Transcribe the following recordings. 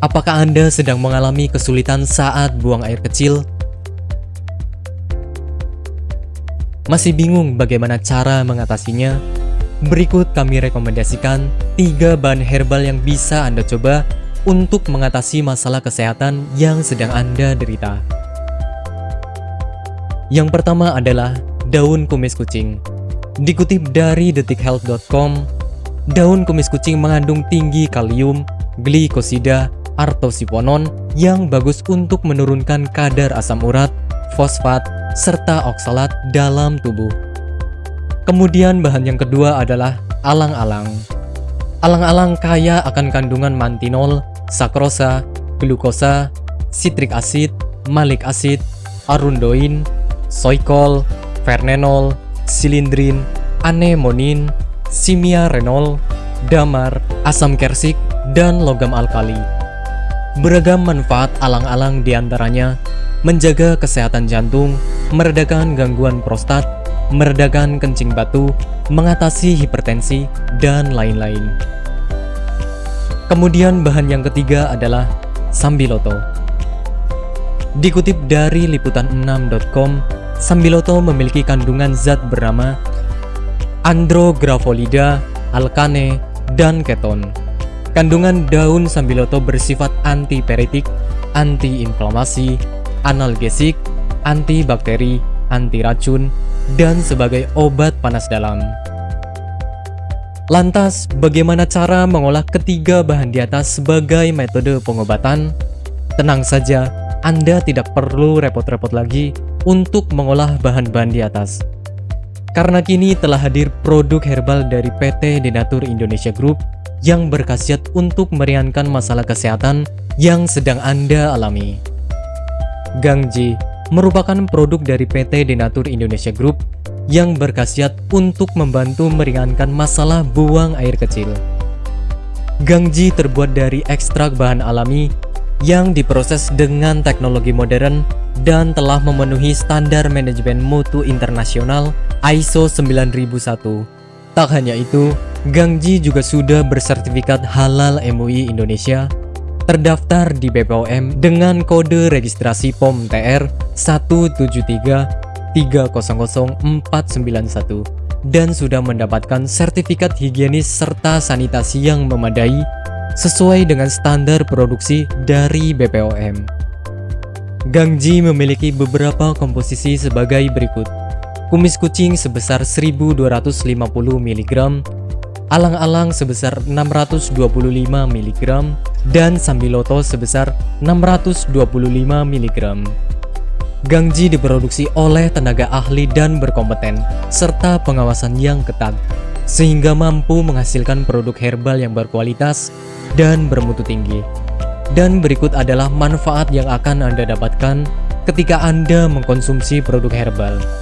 Apakah Anda sedang mengalami kesulitan saat buang air kecil? Masih bingung bagaimana cara mengatasinya? Berikut kami rekomendasikan 3 bahan herbal yang bisa Anda coba untuk mengatasi masalah kesehatan yang sedang Anda derita. Yang pertama adalah daun kumis kucing. Dikutip dari detikhealth.com, daun kumis kucing mengandung tinggi kalium, glikosida, artosiponon yang bagus untuk menurunkan kadar asam urat, fosfat, serta oksalat dalam tubuh. Kemudian bahan yang kedua adalah alang-alang. Alang-alang kaya akan kandungan mantinol, sakrosa, glukosa, citric acid, malic acid, arundoin, soikol, vernenol, silindrin, anemonin, simia renol, damar, asam kersik, dan logam alkali. Beragam manfaat alang-alang di antaranya menjaga kesehatan jantung, meredakan gangguan prostat, meredakan kencing batu, mengatasi hipertensi, dan lain-lain. Kemudian bahan yang ketiga adalah sambiloto. Dikutip dari liputan6.com, sambiloto memiliki kandungan zat bernama andrografolida, alkane, dan keton. Kandungan daun sambiloto bersifat antiperitik, antiinflamasi, analgesik, antibakteri, anti racun, dan sebagai obat panas dalam. Lantas, bagaimana cara mengolah ketiga bahan di atas sebagai metode pengobatan? Tenang saja, Anda tidak perlu repot-repot lagi untuk mengolah bahan-bahan di atas. Karena kini telah hadir produk herbal dari PT Denatur Indonesia Group yang berkhasiat untuk meringankan masalah kesehatan yang sedang Anda alami. Gangji merupakan produk dari PT Denatur Indonesia Group yang berkhasiat untuk membantu meringankan masalah buang air kecil. Gangji terbuat dari ekstrak bahan alami yang diproses dengan teknologi modern dan telah memenuhi standar manajemen mutu internasional ISO 9001. Tak hanya itu, Gangji juga sudah bersertifikat halal MUI Indonesia, terdaftar di BPOM dengan kode registrasi POM TR 173300491 dan sudah mendapatkan sertifikat higienis serta sanitasi yang memadai sesuai dengan standar produksi dari BPOM. Gangji memiliki beberapa komposisi sebagai berikut. Kumis kucing sebesar 1250 mg, alang-alang sebesar 625 mg, dan sambiloto sebesar 625 mg. Gangji diproduksi oleh tenaga ahli dan berkompeten, serta pengawasan yang ketat, sehingga mampu menghasilkan produk herbal yang berkualitas dan bermutu tinggi. Dan berikut adalah manfaat yang akan Anda dapatkan ketika Anda mengkonsumsi produk herbal.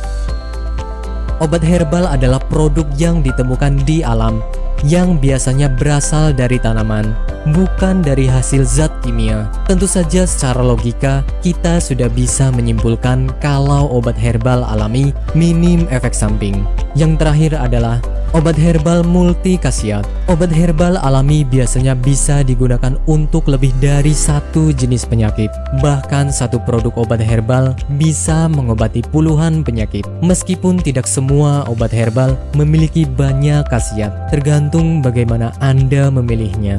Obat herbal adalah produk yang ditemukan di alam yang biasanya berasal dari tanaman, bukan dari hasil zat kimia. Tentu saja secara logika, kita sudah bisa menyimpulkan kalau obat herbal alami minim efek samping. Yang terakhir adalah Obat herbal multi khasiat Obat herbal alami biasanya bisa digunakan untuk lebih dari satu jenis penyakit. Bahkan satu produk obat herbal bisa mengobati puluhan penyakit. Meskipun tidak semua obat herbal memiliki banyak khasiat Tergantung bagaimana Anda memilihnya